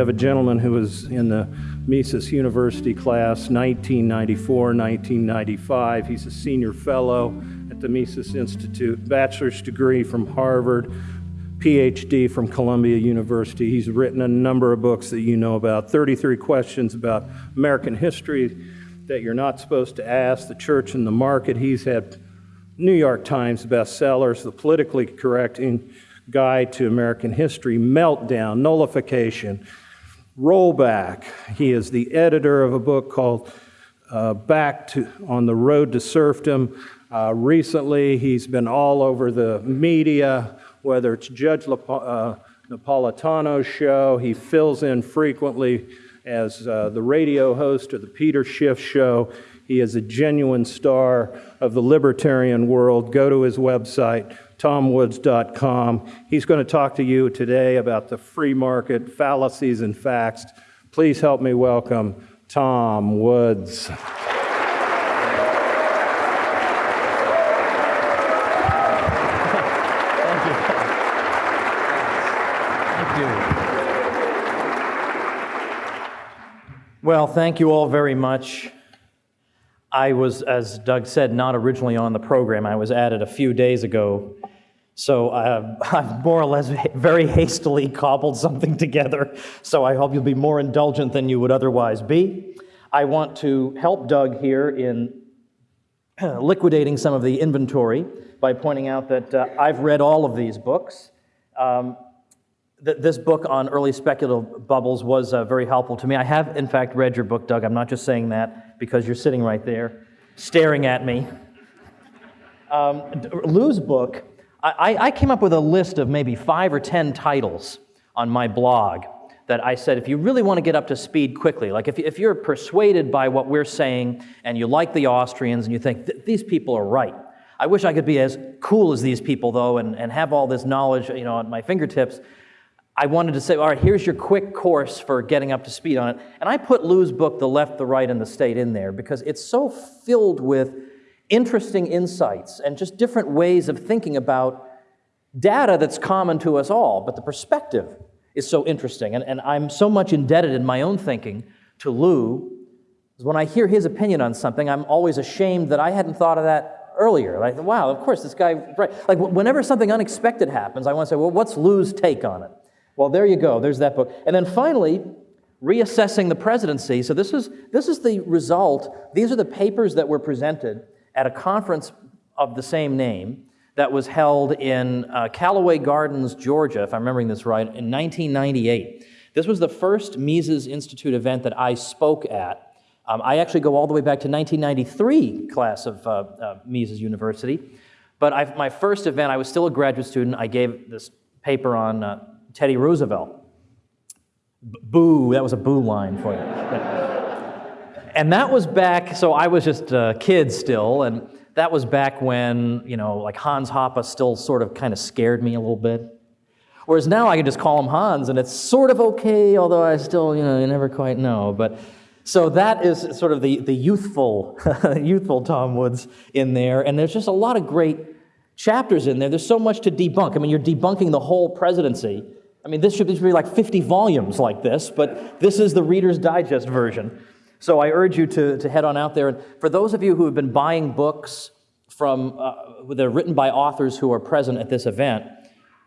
Have a gentleman who was in the Mises University class 1994, 1995. He's a senior fellow at the Mises Institute, bachelor's degree from Harvard, PhD from Columbia University. He's written a number of books that you know about 33 questions about American history that you're not supposed to ask, the church and the market. He's had New York Times bestsellers, The Politically Correct Guide to American History, Meltdown, Nullification, Rollback. He is the editor of a book called uh, Back to on the Road to Serfdom. Uh, recently, he's been all over the media, whether it's Judge uh, Napolitano's show, he fills in frequently as uh, the radio host of the Peter Schiff show. He is a genuine star of the libertarian world. Go to his website, tomwoods.com. He's going to talk to you today about the free market, fallacies, and facts. Please help me welcome Tom Woods. Thank you. Well, thank you all very much. I was, as Doug said, not originally on the program. I was added a few days ago. So uh, I've more or less very hastily cobbled something together. So I hope you'll be more indulgent than you would otherwise be. I want to help Doug here in liquidating some of the inventory by pointing out that uh, I've read all of these books. Um, this book on early speculative bubbles was uh, very helpful to me. I have, in fact, read your book, Doug. I'm not just saying that because you're sitting right there staring at me. Um, Lew's book, I, I came up with a list of maybe five or ten titles on my blog that I said, if you really want to get up to speed quickly, like if, if you're persuaded by what we're saying and you like the Austrians and you think, these people are right. I wish I could be as cool as these people, though, and, and have all this knowledge you know, at my fingertips. I wanted to say, all right, here's your quick course for getting up to speed on it. And I put Lew's book, The Left, the Right, and the State, in there because it's so filled with interesting insights and just different ways of thinking about data that's common to us all, but the perspective is so interesting. And, and I'm so much indebted in my own thinking to Lew. because When I hear his opinion on something, I'm always ashamed that I hadn't thought of that earlier. Like, wow, of course, this guy, right. Like, whenever something unexpected happens, I want to say, well, what's Lew's take on it? Well, there you go. There's that book. And then finally, reassessing the presidency. So this is, this is the result. These are the papers that were presented at a conference of the same name that was held in uh, Callaway Gardens, Georgia, if I'm remembering this right, in 1998. This was the first Mises Institute event that I spoke at. Um, I actually go all the way back to 1993 class of uh, uh, Mises University. But I, my first event, I was still a graduate student. I gave this paper on uh, Teddy Roosevelt. Boo, that was a boo line for you. and that was back, so I was just a kid still, and that was back when, you know, like Hans Hoppe still sort of kind of scared me a little bit. Whereas now I can just call him Hans, and it's sort of okay, although I still, you know, you never quite know. But so that is sort of the, the youthful, youthful Tom Woods in there, and there's just a lot of great chapters in there. There's so much to debunk. I mean, you're debunking the whole presidency I mean, this should be like 50 volumes like this, but this is the Reader's Digest version. So I urge you to, to head on out there. And for those of you who have been buying books from, uh, that are written by authors who are present at this event,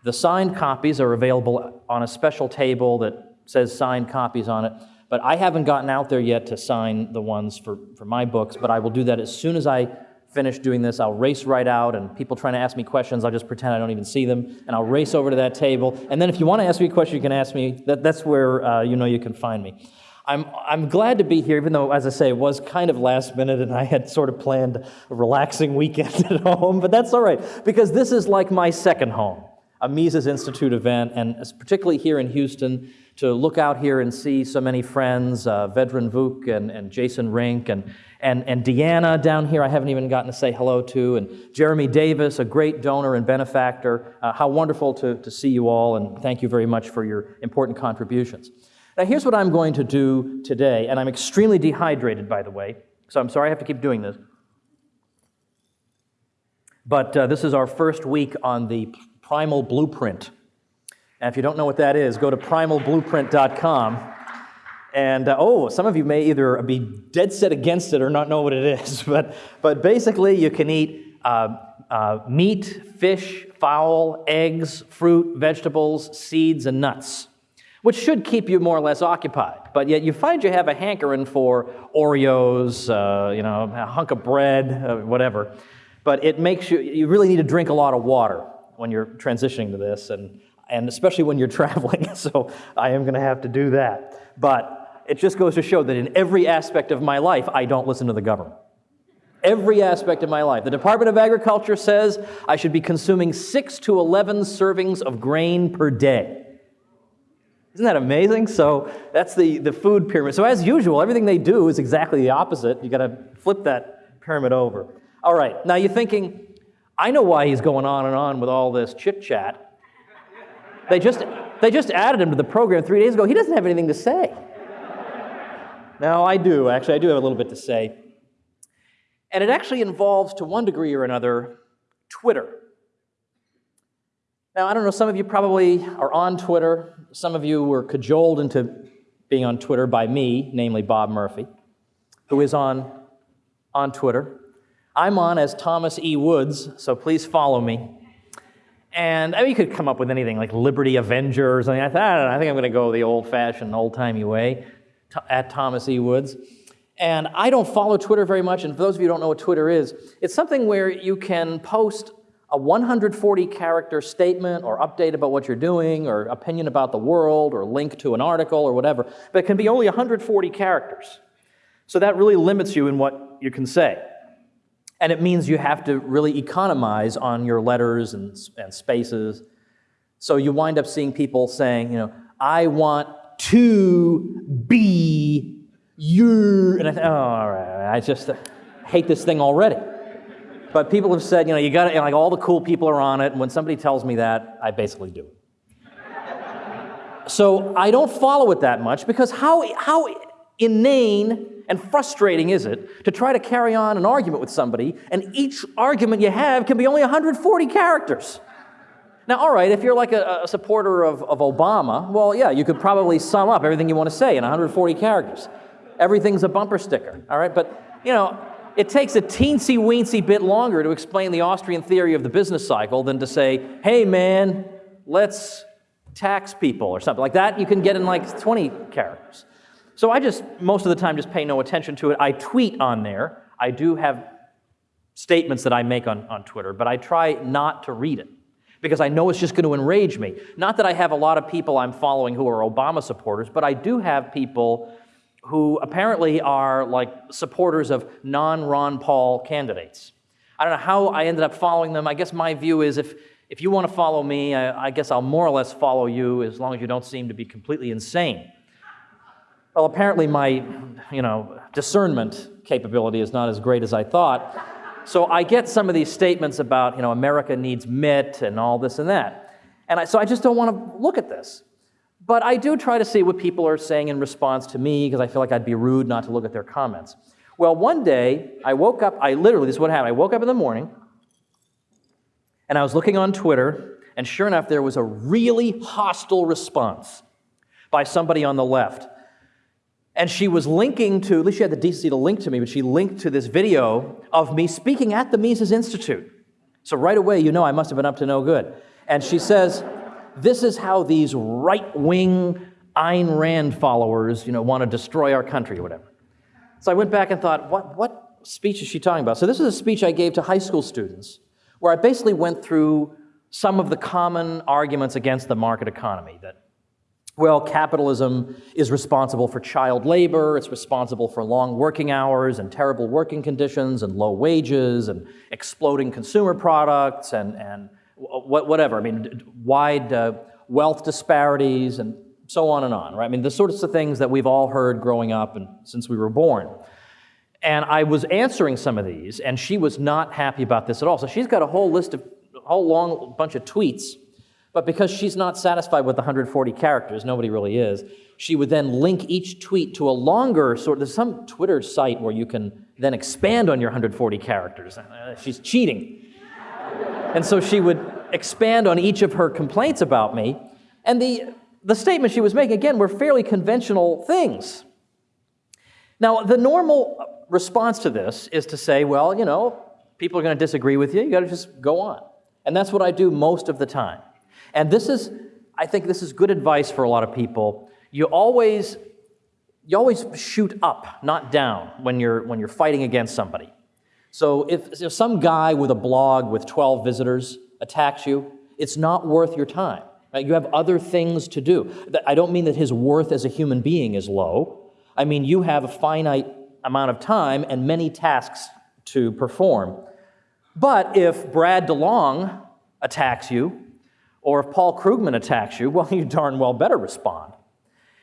the signed copies are available on a special table that says signed copies on it. But I haven't gotten out there yet to sign the ones for, for my books, but I will do that as soon as I finish doing this, I'll race right out, and people trying to ask me questions, I'll just pretend I don't even see them, and I'll race over to that table. And then if you want to ask me a question, you can ask me. That, that's where uh, you know you can find me. I'm, I'm glad to be here, even though, as I say, it was kind of last minute and I had sort of planned a relaxing weekend at home, but that's all right, because this is like my second home, a Mises Institute event, and particularly here in Houston, to look out here and see so many friends, uh, Vedran Vuk and, and Jason Rink, and, and, and Deanna down here, I haven't even gotten to say hello to, and Jeremy Davis, a great donor and benefactor. Uh, how wonderful to, to see you all, and thank you very much for your important contributions. Now, here's what I'm going to do today, and I'm extremely dehydrated, by the way, so I'm sorry I have to keep doing this. But uh, this is our first week on the primal blueprint. And if you don't know what that is, go to primalblueprint.com. And uh, oh, some of you may either be dead set against it or not know what it is. But, but basically, you can eat uh, uh, meat, fish, fowl, eggs, fruit, vegetables, seeds, and nuts, which should keep you more or less occupied. But yet you find you have a hankering for Oreos, uh, you know, a hunk of bread, uh, whatever. But it makes you, you really need to drink a lot of water when you're transitioning to this, and, and especially when you're traveling. So I am going to have to do that. But it just goes to show that in every aspect of my life, I don't listen to the government every aspect of my life. The Department of Agriculture says I should be consuming 6 to 11 servings of grain per day. Isn't that amazing? So that's the, the food pyramid. So, as usual, everything they do is exactly the opposite. You got to flip that pyramid over. All right, now you're thinking, I know why he's going on and on with all this chit chat. They just, they just added him to the program three days ago. He doesn't have anything to say. Now, I do. Actually, I do have a little bit to say. And it actually involves, to one degree or another, Twitter. Now, I don't know, some of you probably are on Twitter. Some of you were cajoled into being on Twitter by me, namely Bob Murphy, who is on, on Twitter. I'm on as Thomas E. Woods, so please follow me. And I mean, you could come up with anything like Liberty Avenger or something. I, thought, I know, I think I'm going to go the old fashioned, old timey way at Thomas E. Woods. And I don't follow Twitter very much. And for those of you who don't know what Twitter is, it's something where you can post a 140 character statement or update about what you're doing or opinion about the world or link to an article or whatever, but it can be only 140 characters. So that really limits you in what you can say. And it means you have to really economize on your letters and, and spaces. So you wind up seeing people saying, you know, I want to be you, and I oh, all right, I just hate this thing already. But people have said, you know, you got to, like, all the cool people are on it, and when somebody tells me that, I basically do so I don't follow it that much because how, how inane and frustrating is it to try to carry on an argument with somebody, and each argument you have can be only 140 characters? Now, all right, if you're like a, a supporter of, of Obama, well, yeah, you could probably sum up everything you want to say in 140 characters everything's a bumper sticker, all right? But, you know, it takes a teensy weensy bit longer to explain the Austrian theory of the business cycle than to say, hey, man, let's tax people or something like that. You can get in like 20 characters. So I just, most of the time, just pay no attention to it. I tweet on there. I do have statements that I make on, on Twitter, but I try not to read it because I know it's just going to enrage me. Not that I have a lot of people I'm following who are Obama supporters, but I do have people who apparently are like supporters of non Ron Paul candidates. I don't know how I ended up following them. I guess my view is if, if you want to follow me, I, I guess I'll more or less follow you as long as you don't seem to be completely insane. Well, apparently my, you know, discernment capability is not as great as I thought. So I get some of these statements about, you know, America needs Mitt and all this and that. And I, so I just don't want to look at this. But I do try to see what people are saying in response to me because I feel like I'd be rude not to look at their comments. Well, one day I woke up, I literally, this is what happened. I woke up in the morning and I was looking on Twitter, and sure enough, there was a really hostile response by somebody on the left. And she was linking to, at least she had the decency to link to me, but she linked to this video of me speaking at the Mises Institute. So right away, you know I must have been up to no good. And she says, this is how these right wing Ayn Rand followers, you know, want to destroy our country or whatever. So I went back and thought, what, what speech is she talking about? So this is a speech I gave to high school students where I basically went through some of the common arguments against the market economy that well, capitalism is responsible for child labor, it's responsible for long working hours and terrible working conditions and low wages and exploding consumer products and, and whatever. I mean, wide uh, wealth disparities and so on and on, right? I mean, the sorts of things that we've all heard growing up and since we were born. And I was answering some of these, and she was not happy about this at all. So she's got a whole list of, a whole long bunch of tweets. But because she's not satisfied with the 140 characters, nobody really is, she would then link each tweet to a longer sort. There's some Twitter site where you can then expand on your 140 characters. Uh, she's cheating. And so she would expand on each of her complaints about me. And the, the statement she was making, again, were fairly conventional things. Now, the normal response to this is to say, well, you know, people are going to disagree with you, you got to just go on. And that's what I do most of the time. And this is, I think this is good advice for a lot of people. You always, you always shoot up, not down, when you're, when you're fighting against somebody. So if, if some guy with a blog with 12 visitors attacks you, it's not worth your time. Right? You have other things to do. I don't mean that his worth as a human being is low. I mean, you have a finite amount of time and many tasks to perform. But if Brad DeLong attacks you, or if Paul Krugman attacks you, well, you darn well better respond.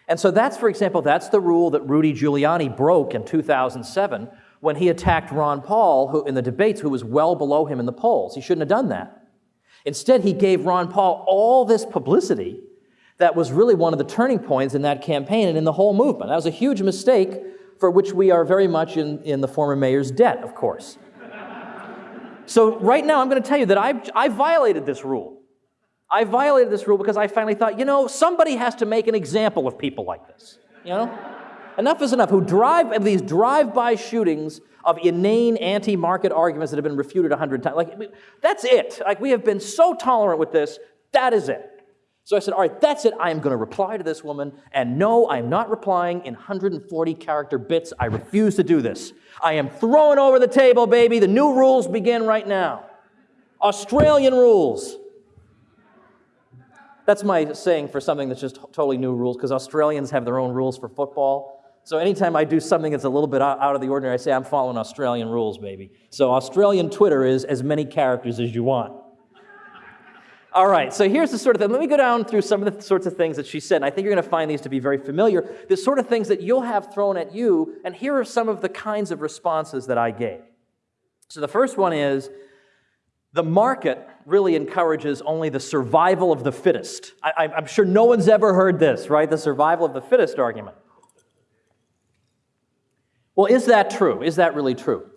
And so that's, for example, that's the rule that Rudy Giuliani broke in 2007 when he attacked Ron Paul who, in the debates, who was well below him in the polls. He shouldn't have done that. Instead, he gave Ron Paul all this publicity that was really one of the turning points in that campaign and in the whole movement. That was a huge mistake for which we are very much in, in the former mayor's debt, of course. so, right now, I'm going to tell you that I've, I violated this rule. I violated this rule because I finally thought, you know, somebody has to make an example of people like this. You know? enough is enough. Who drive these drive-by shootings of inane anti-market arguments that have been refuted a hundred times. Like that's it. Like we have been so tolerant with this. That is it. So I said, all right, that's it. I am going to reply to this woman. And no, I am not replying in 140 character bits. I refuse to do this. I am throwing over the table, baby. The new rules begin right now. Australian rules. That's my saying for something that's just totally new rules, because Australians have their own rules for football. So anytime I do something that's a little bit out of the ordinary, I say I'm following Australian rules, baby. So Australian Twitter is as many characters as you want. All right, so here's the sort of thing. Let me go down through some of the sorts of things that she said, and I think you're going to find these to be very familiar. The sort of things that you'll have thrown at you, and here are some of the kinds of responses that I gave. So the first one is the market really encourages only the survival of the fittest. I, am sure no one's ever heard this, right? The survival of the fittest argument. Well, is that true? Is that really true?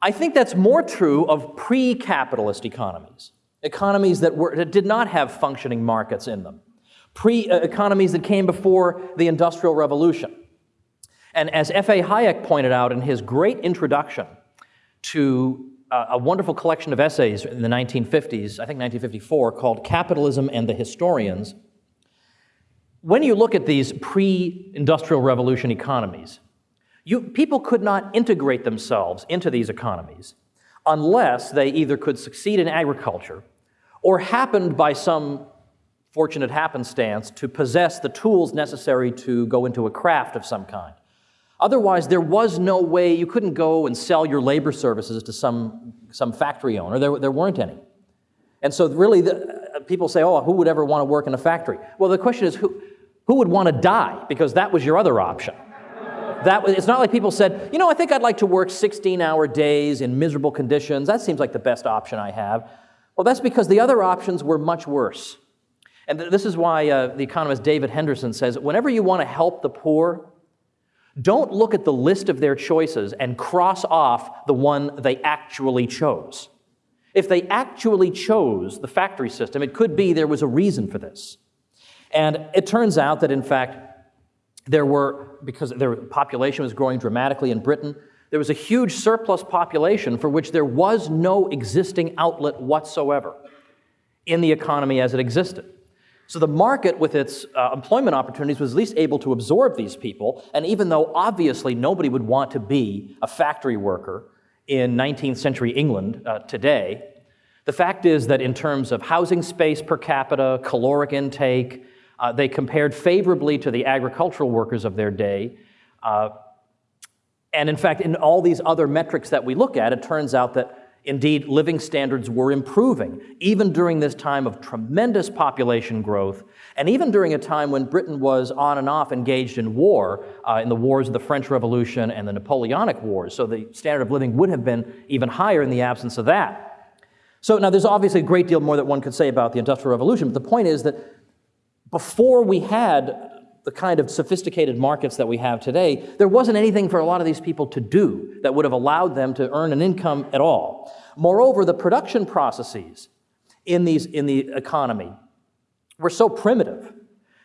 I think that's more true of pre capitalist economies, economies that, were, that did not have functioning markets in them, pre uh, that came before the Industrial Revolution. And as F.A. Hayek pointed out in his great introduction to uh, a wonderful collection of essays in the 1950s, I think 1954, called Capitalism and the Historians, when you look at these pre industrial revolution economies, you, people could not integrate themselves into these economies unless they either could succeed in agriculture or happened by some fortunate happenstance to possess the tools necessary to go into a craft of some kind. Otherwise, there was no way, you couldn't go and sell your labor services to some, some factory owner. There, there weren't any. And so, really, the, uh, people say, oh, who would ever want to work in a factory? Well, the question is, who, who would want to die? Because that was your other option that, it's not like people said, you know, I think I'd like to work 16 hour days in miserable conditions. That seems like the best option I have. Well, that's because the other options were much worse. And th- this is why uh, the economist David Henderson says whenever you want to help the poor, don't look at the list of their choices and cross off the one they actually chose. If they actually chose the factory system, it could be there was a reason for this. And it turns out that, in fact, there were, because their population was growing dramatically in Britain, there was a huge surplus population for which there was no existing outlet whatsoever in the economy as it existed. So the market, with its uh, employment opportunities, was at least able to absorb these people. And even though obviously nobody would want to be a factory worker in 19th century England uh, today, the fact is that in terms of housing space per capita, caloric intake, uh, they compared favorably to the agricultural workers of their day. Uh, and in fact, in all these other metrics that we look at, it turns out that indeed living standards were improving, even during this time of tremendous population growth, and even during a time when Britain was on and off engaged in war, uh, in the wars of the French Revolution and the Napoleonic Wars. So the standard of living would have been even higher in the absence of that. So now there's obviously a great deal more that one could say about the Industrial Revolution, but the point is that before we had the kind of sophisticated markets that we have today, there wasn't anything for a lot of these people to do that would have allowed them to earn an income at all. Moreover, the production processes in, these, in the economy we're so primitive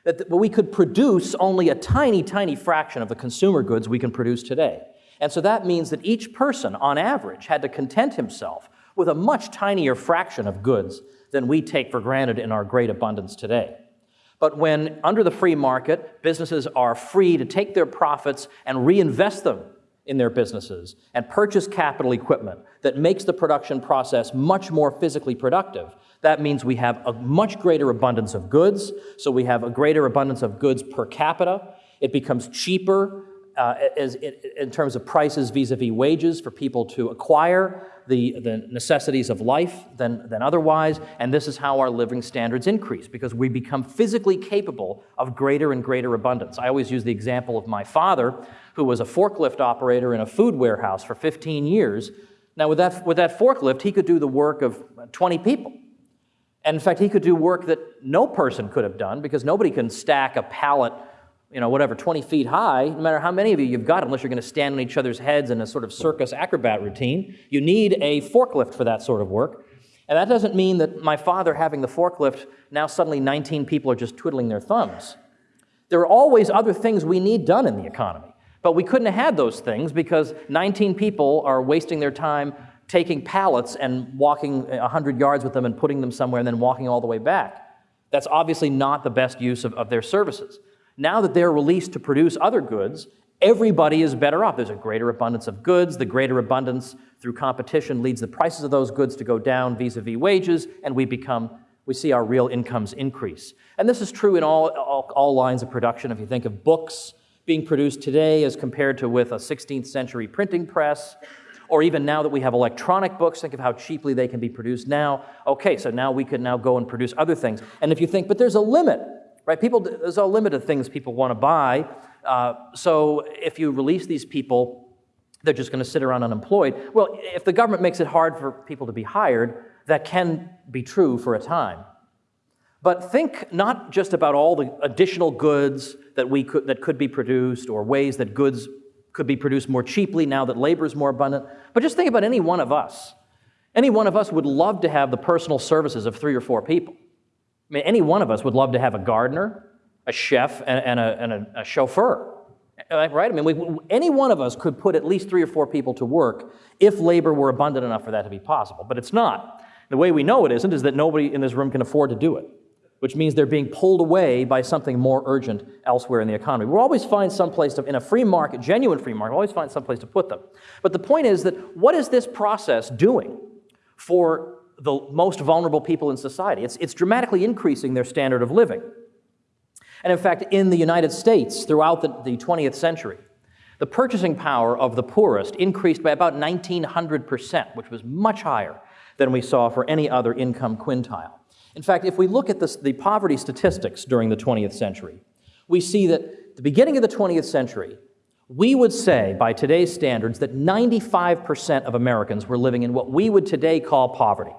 that th- we could produce only a tiny, tiny fraction of the consumer goods we can produce today. And so that means that each person, on average, had to content himself with a much tinier fraction of goods than we take for granted in our great abundance today. But when, under the free market, businesses are free to take their profits and reinvest them in their businesses and purchase capital equipment that makes the production process much more physically productive, that means we have a much greater abundance of goods. So we have a greater abundance of goods per capita. It becomes cheaper uh, as, in terms of prices vis a vis wages for people to acquire the, the necessities of life than, than otherwise. And this is how our living standards increase because we become physically capable of greater and greater abundance. I always use the example of my father, who was a forklift operator in a food warehouse for 15 years. Now, with that, with that forklift, he could do the work of 20 people. And in fact, he could do work that no person could have done because nobody can stack a pallet, you know, whatever, 20 feet high, no matter how many of you you've got, unless you're going to stand on each other's heads in a sort of circus acrobat routine. You need a forklift for that sort of work. And that doesn't mean that my father having the forklift, now suddenly 19 people are just twiddling their thumbs. There are always other things we need done in the economy. But we couldn't have had those things because 19 people are wasting their time taking pallets and walking 100 yards with them and putting them somewhere and then walking all the way back. That's obviously not the best use of, of their services. Now that they're released to produce other goods, everybody is better off. There's a greater abundance of goods. The greater abundance through competition leads the prices of those goods to go down vis a vis wages, and we become we see our real incomes increase. And this is true in all, all, all, lines of production. If you think of books being produced today as compared to with a 16th century printing press, or even now that we have electronic books, think of how cheaply they can be produced now. Okay, so now we can now go and produce other things. And if you think, but there's a limit, right? People, there's a limit of things people want to buy. Uh, so if you release these people, they're just going to sit around unemployed. Well, if the government makes it hard for people to be hired, that can be true for a time. But think not just about all the additional goods that, we could, that could be produced or ways that goods could be produced more cheaply now that labor is more abundant. But just think about any one of us. Any one of us would love to have the personal services of three or four people. I mean, any one of us would love to have a gardener, a chef, and, and, a, and a, a, chauffeur. Right? I mean, we, any one of us could put at least three or four people to work if labor were abundant enough for that to be possible. But it's not. The way we know it isn't is that nobody in this room can afford to do it which means they're being pulled away by something more urgent elsewhere in the economy. We'll always find some place to, in a free market, genuine free market, we'll always find some place to put them. But the point is that what is this process doing for the most vulnerable people in society? It's, it's dramatically increasing their standard of living. And in fact, in the United States, throughout the, the 20th century, the purchasing power of the poorest increased by about 1,900%, which was much higher than we saw for any other income quintile. In fact, if we look at the poverty statistics during the 20th century, we see that at the beginning of the 20th century, we would say, by today's standards, that 95% of Americans were living in what we would today call poverty.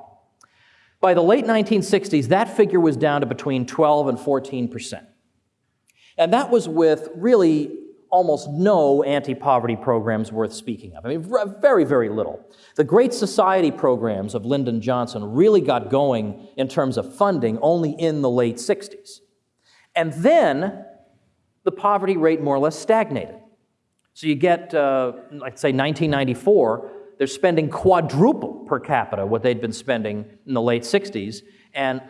By the late 1960s, that figure was down to between 12 and 14%. And that was with really almost no anti poverty programs worth speaking of. I mean, very, very little. The Great Society programs of Lyndon Johnson really got going in terms of funding only in the late 60s. And then the poverty rate more or less stagnated. So you get, uh, like say, 1994, they're spending quadruple per capita what they'd been spending in the late 60s, and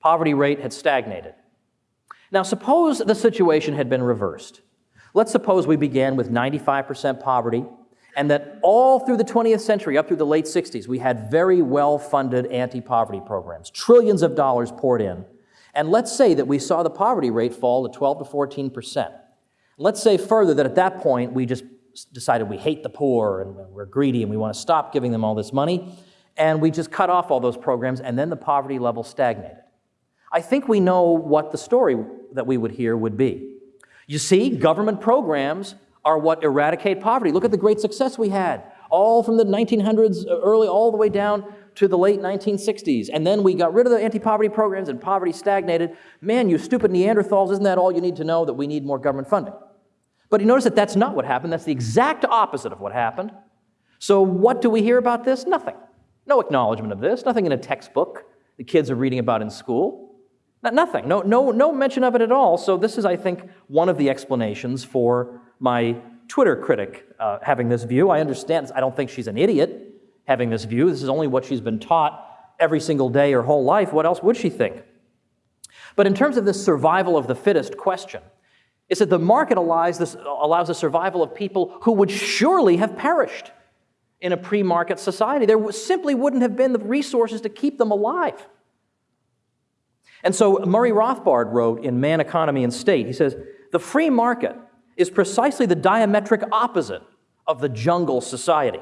poverty rate had stagnated. Now, suppose the situation had been reversed. Let's suppose we began with 95% poverty, and that all through the 20th century, up through the late 60s, we had very well funded anti poverty programs, trillions of dollars poured in. And let's say that we saw the poverty rate fall to 12 to 14%. Let's say further that at that point we just decided we hate the poor and we're greedy and we want to stop giving them all this money, and we just cut off all those programs, and then the poverty level stagnated. I think we know what the story that we would hear would be. You see, government programs are what eradicate poverty. Look at the great success we had, all from the 1900s, uh, early, all the way down to the late 1960s. And then we got rid of the anti poverty programs and poverty stagnated. Man, you stupid Neanderthals, isn't that all you need to know that we need more government funding? But you notice that that's not what happened. That's the exact opposite of what happened. So, what do we hear about this? Nothing. No acknowledgement of this, nothing in a textbook the kids are reading about in school. Not- Nothing, no, no, no mention of it at all. So this is, I think, one of the explanations for my Twitter critic uh, having this view. I understand, I don't think she's an idiot having this view. This is only what she's been taught every single day her whole life. What else would she think? But in terms of this survival of the fittest question, is that the market allows, this, allows the survival of people who would surely have perished in a pre market society. There simply wouldn't have been the resources to keep them alive. And so Murray Rothbard wrote in Man, Economy, and State, he says, the free market is precisely the diametric opposite of the jungle society.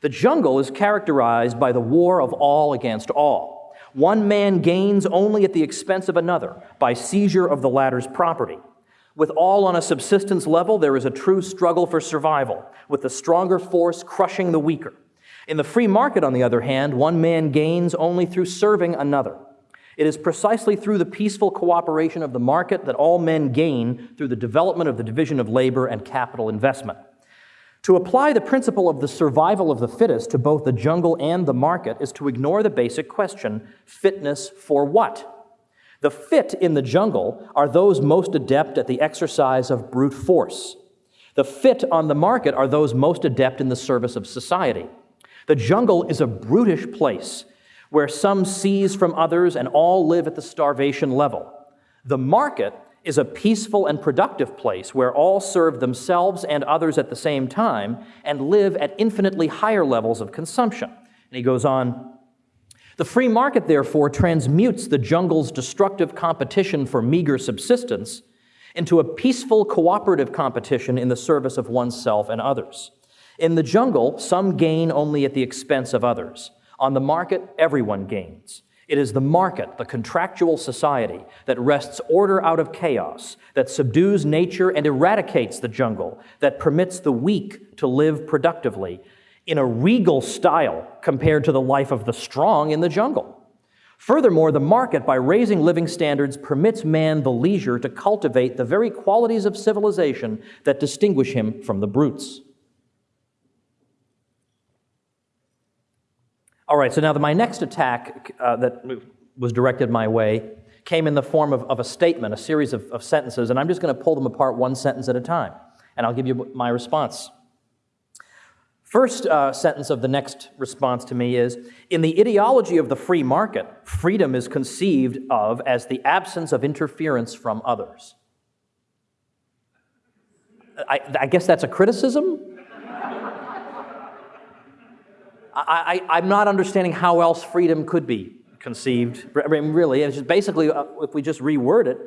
The jungle is characterized by the war of all against all. One man gains only at the expense of another by seizure of the latter's property. With all on a subsistence level, there is a true struggle for survival, with the stronger force crushing the weaker. In the free market, on the other hand, one man gains only through serving another. It is precisely through the peaceful cooperation of the market that all men gain through the development of the division of labor and capital investment. To apply the principle of the survival of the fittest to both the jungle and the market is to ignore the basic question fitness for what? The fit in the jungle are those most adept at the exercise of brute force. The fit on the market are those most adept in the service of society. The jungle is a brutish place where some seize from others and all live at the starvation level. The market is a peaceful and productive place where all serve themselves and others at the same time and live at infinitely higher levels of consumption. And he goes on the free market, therefore, transmutes the jungle's destructive competition for meager subsistence into a peaceful cooperative competition in the service of oneself and others. In the jungle, some gain only at the expense of others. On the market, everyone gains. It is the market, the contractual society, that wrests order out of chaos, that subdues nature and eradicates the jungle, that permits the weak to live productively, in a regal style compared to the life of the strong in the jungle. Furthermore, the market, by raising living standards, permits man the leisure to cultivate the very qualities of civilization that distinguish him from the brutes. All right, so now the, my next attack uh, that was directed my way came in the form of, of a statement, a series of, of sentences, and I'm just going to pull them apart one sentence at a time, and I'll give you my response. First uh, sentence of the next response to me is In the ideology of the free market, freedom is conceived of as the absence of interference from others. I, I guess that's a criticism? I, am not understanding how else freedom could be conceived. I mean, really, it's basically, uh, if we just reword it,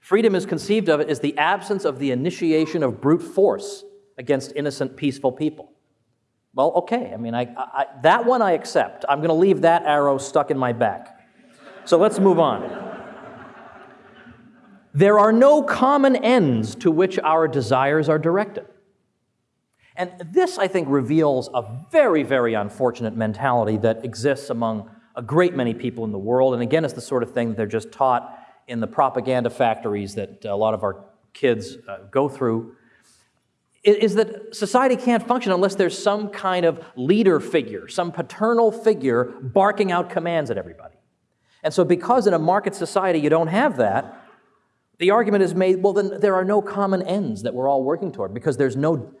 freedom is conceived of as the absence of the initiation of brute force against innocent, peaceful people. Well, okay. I mean, I, I, that one I accept. I'm going to leave that arrow stuck in my back. So let's move on. There are no common ends to which our desires are directed. And this, I think, reveals a very, very unfortunate mentality that exists among a great many people in the world. And again, it's the sort of thing that they're just taught in the propaganda factories that a lot of our kids uh, go through is that society can't function unless there's some kind of leader figure, some paternal figure barking out commands at everybody. And so, because in a market society you don't have that, the argument is made well, then there are no common ends that we're all working toward because there's no.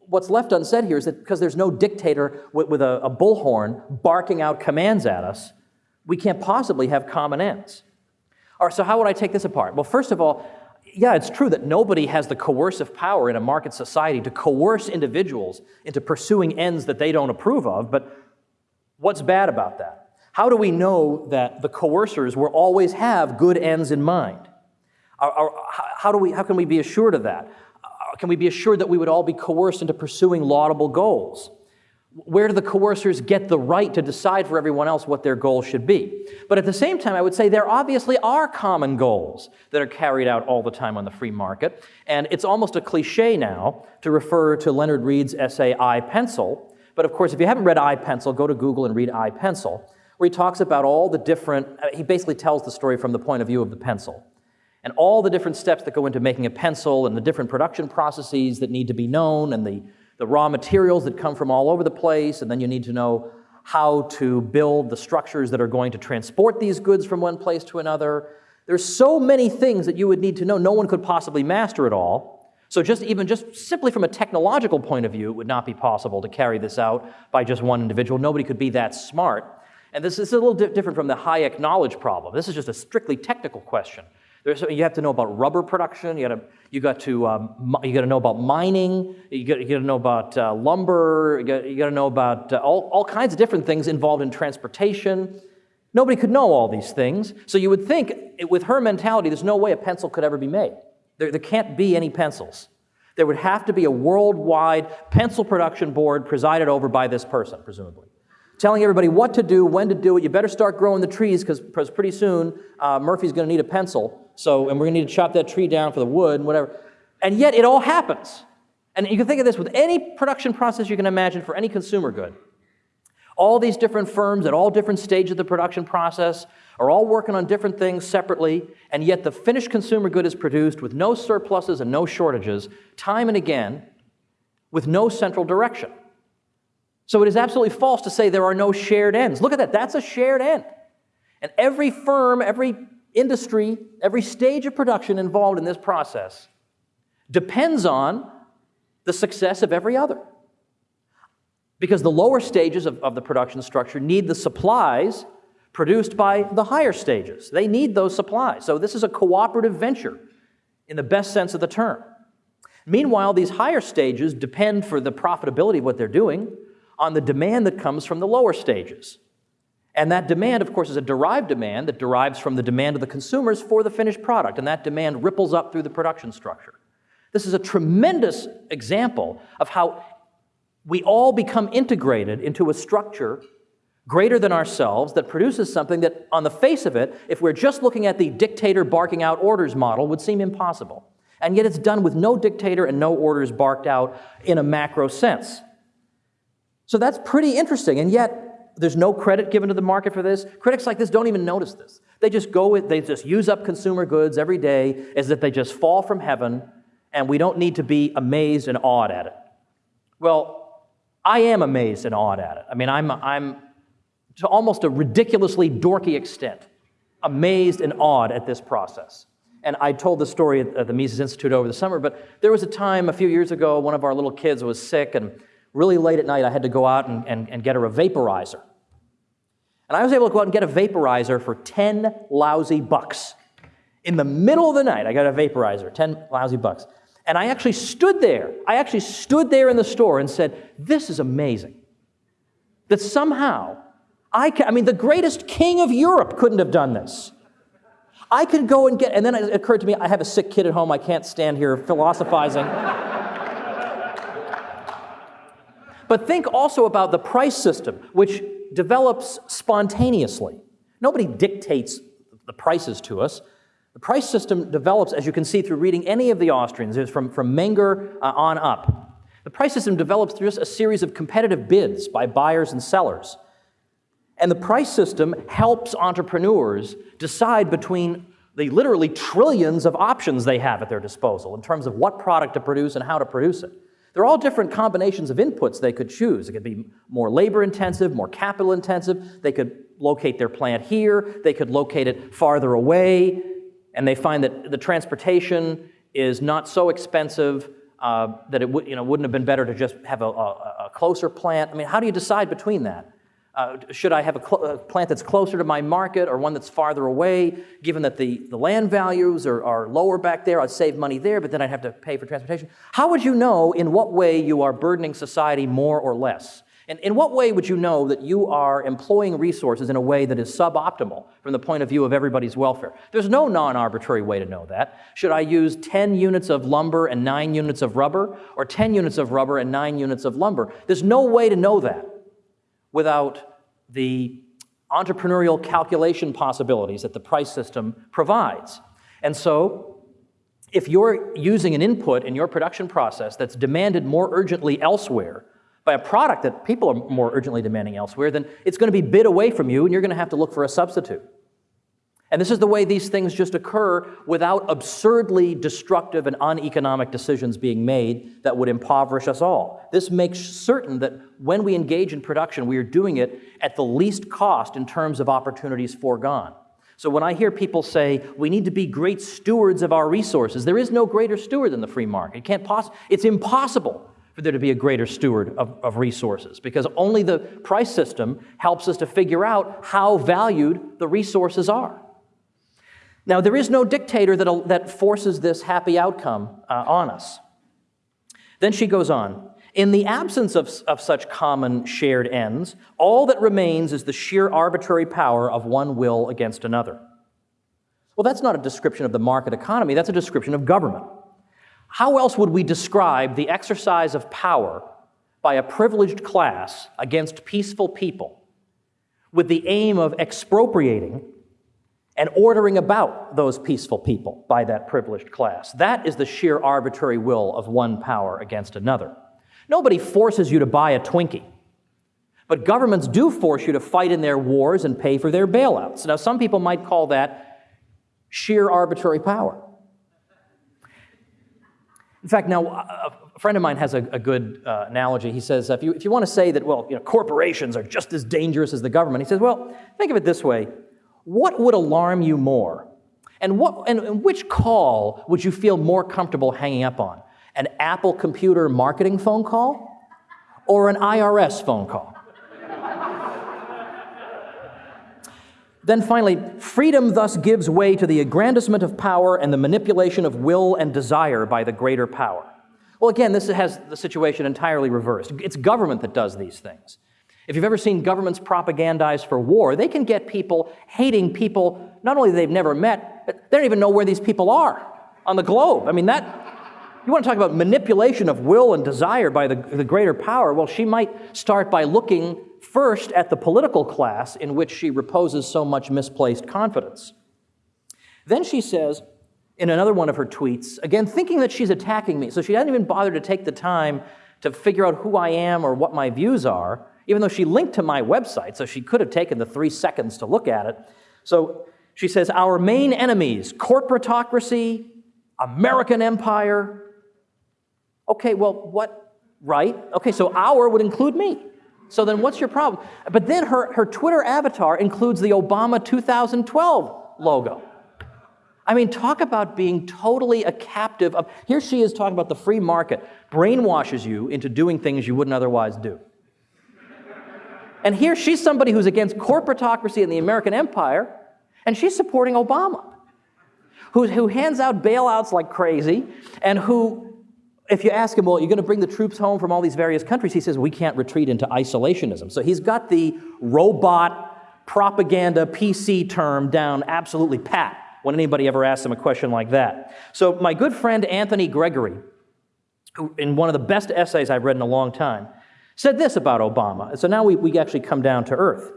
What's left unsaid here is that because there's no dictator with, with a, a bullhorn barking out commands at us, we can't possibly have common ends. All right, so how would I take this apart? Well, first of all, yeah, it's true that nobody has the coercive power in a market society to coerce individuals into pursuing ends that they don't approve of, but what's bad about that? How do we know that the coercers will always have good ends in mind? how, do we, how can we be assured of that? Can we be assured that we would all be coerced into pursuing laudable goals? Where do the coercers get the right to decide for everyone else what their goals should be? But at the same time, I would say there obviously are common goals that are carried out all the time on the free market. And it's almost a cliche now to refer to Leonard Read's essay, I Pencil. But of course, if you haven't read I Pencil, go to Google and read I Pencil, where he talks about all the different, uh, he basically tells the story from the point of view of the pencil. And all the different steps that go into making a pencil and the different production processes that need to be known and the the raw materials that come from all over the place, and then you need to know how to build the structures that are going to transport these goods from one place to another. There's so many things that you would need to know. No one could possibly master it all. So just even just simply from a technological point of view, it would not be possible to carry this out by just one individual. Nobody could be that smart. And this is a little di- different from the Hayek knowledge problem. This is just a strictly technical question. There's, you have to know about rubber production. You got to, you got to, um, you got to know about mining. You got, you got to know about uh, lumber. You got, you got to know about uh, all, all kinds of different things involved in transportation. Nobody could know all these things. So you would think, it- with her mentality, there's no way a pencil could ever be made. There, there can't be any pencils. There would have to be a worldwide pencil production board presided over by this person, presumably telling everybody what to do, when to do it. You better start growing the trees because pretty soon uh, Murphy's going to need a pencil. So, and we're going to need to chop that tree down for the wood and whatever. And yet it all happens. And you can think of this with any production process you can imagine for any consumer good. All these different firms at all different stages of the production process are all working on different things separately, and yet the finished consumer good is produced with no surpluses and no shortages, time and again, with no central direction. So it is absolutely false to say there are no shared ends. Look at that, that's a shared end. And every firm, every industry, every stage of production involved in this process depends on the success of every other. Because the lower stages of, of the production structure need the supplies produced by the higher stages. They need those supplies. So this is a cooperative venture in the best sense of the term. Meanwhile, these higher stages depend for the profitability of what they're doing on the demand that comes from the lower stages. And that demand, of course, is a derived demand that derives from the demand of the consumers for the finished product, and that demand ripples up through the production structure. This is a tremendous example of how we all become integrated into a structure greater than ourselves that produces something that, on the face of it, if we're just looking at the dictator barking out orders model, would seem impossible. And yet it's done with no dictator and no orders barked out in a macro sense. So that's pretty interesting, and yet there's no credit given to the market for this. Critics like this don't even notice this. They just go with, they just use up consumer goods every day as if they just fall from heaven, and we don't need to be amazed and awed at it. Well, I am amazed and awed at it. I mean, I'm, I'm to almost a ridiculously dorky extent amazed and awed at this process. And I told the story at the Mises Institute over the summer, but there was a time a few years ago, one of our little kids was sick, and really late at night, I had to go out and, and, and get her a vaporizer. And I was able to go out and get a vaporizer for 10 lousy bucks. In the middle of the night, I got a vaporizer, 10 lousy bucks. And I actually stood there. I actually stood there in the store and said, This is amazing. That somehow, I, can, I mean, the greatest king of Europe couldn't have done this. I could go and get, and then it occurred to me, I have a sick kid at home. I can't stand here philosophizing. but think also about the price system, which develops spontaneously. Nobody dictates the prices to us. The price system develops, as you can see through reading any of the Austrians, from, from Menger uh, on up. The price system develops through just a series of competitive bids by buyers and sellers. And the price system helps entrepreneurs decide between the literally trillions of options they have at their disposal in terms of what product to produce and how to produce it. They're all different combinations of inputs they could choose. It could be more labor intensive, more capital intensive. They could locate their plant here, they could locate it farther away, and they find that the transportation is not so expensive uh, that it you know, wouldn't have been better to just have a, a, a closer plant. I mean, how do you decide between that? Uh, should I have a, a, plant that's closer to my market or one that's farther away? Given that the, the land values are, are lower back there, I'd save money there, but then I'd have to pay for transportation. How would you know in what way you are burdening society more or less? And in what way would you know that you are employing resources in a way that is suboptimal from the point of view of everybody's welfare? There's no non arbitrary way to know that. Should I use 10 units of lumber and 9 units of rubber, or 10 units of rubber and 9 units of lumber? There's no way to know that without the entrepreneurial calculation possibilities that the price system provides. And so, if you're using an input in your production process that's demanded more urgently elsewhere by a product that people are more urgently demanding elsewhere, then it's going to be bid away from you and you're going to have to look for a substitute. And this is the way these things just occur without absurdly destructive and uneconomic decisions being made that would impoverish us all. This makes certain that when we engage in production, we are doing it at the least cost in terms of opportunities foregone. So when I hear people say we need to be great stewards of our resources, there is no greater steward than the free market. It can't poss- it's impossible for there to be a greater steward of, of resources because only the price system helps us to figure out how valued the resources are. Now, there is no dictator that, that forces this happy outcome uh, on us. Then she goes on In the absence of, of such common shared ends, all that remains is the sheer arbitrary power of one will against another. Well, that's not a description of the market economy, that's a description of government. How else would we describe the exercise of power by a privileged class against peaceful people with the aim of expropriating and ordering about those peaceful people by that privileged class. That is the sheer arbitrary will of one power against another. Nobody forces you to buy a Twinkie, but governments do force you to fight in their wars and pay for their bailouts. Now, some people might call that sheer arbitrary power. In fact, now a friend of mine has a, a good uh, analogy. He says, if you, if you want to say that, well, you know, corporations are just as dangerous as the government, he says, well, think of it this way what would alarm you more? And, what, and which call would you feel more comfortable hanging up on? An Apple computer marketing phone call or an IRS phone call? Then finally, freedom thus gives way to the aggrandizement of power and the manipulation of will and desire by the greater power. Well, again, this has the situation entirely reversed. It's government that does these things. If you've ever seen governments propagandize for war, they can get people hating people not only they've never met, but they don't even know where these people are on the globe. I mean, that, you want to talk about manipulation of will and desire by the, the greater power? Well, she might start by looking first at the political class in which she reposes so much misplaced confidence. Then she says, in another one of her tweets, again, thinking that she's attacking me, so she doesn't even bother to take the time to figure out who I am or what my views are even though she linked to my website, so she could have taken the three seconds to look at it. So she says, Our main enemies corporatocracy, American empire. Okay, well, what? Right? Okay, so our would include me. So then what's your problem? But then her, her Twitter avatar includes the Obama 2012 logo. I mean, talk about being totally a captive of. Here she is talking about the free market, brainwashes you into doing things you wouldn't otherwise do. And here she's somebody who's against corporatocracy and the American empire, and she's supporting Obama, who, who hands out bailouts like crazy, and who, if you ask him, well, you're going to bring the troops home from all these various countries, he says, we can't retreat into isolationism. So he's got the robot propaganda PC term down absolutely pat when anybody ever asks him a question like that. So my good friend Anthony Gregory, who, in one of the best essays I've read in a long time, said this about Obama. So now we, we actually come down to earth.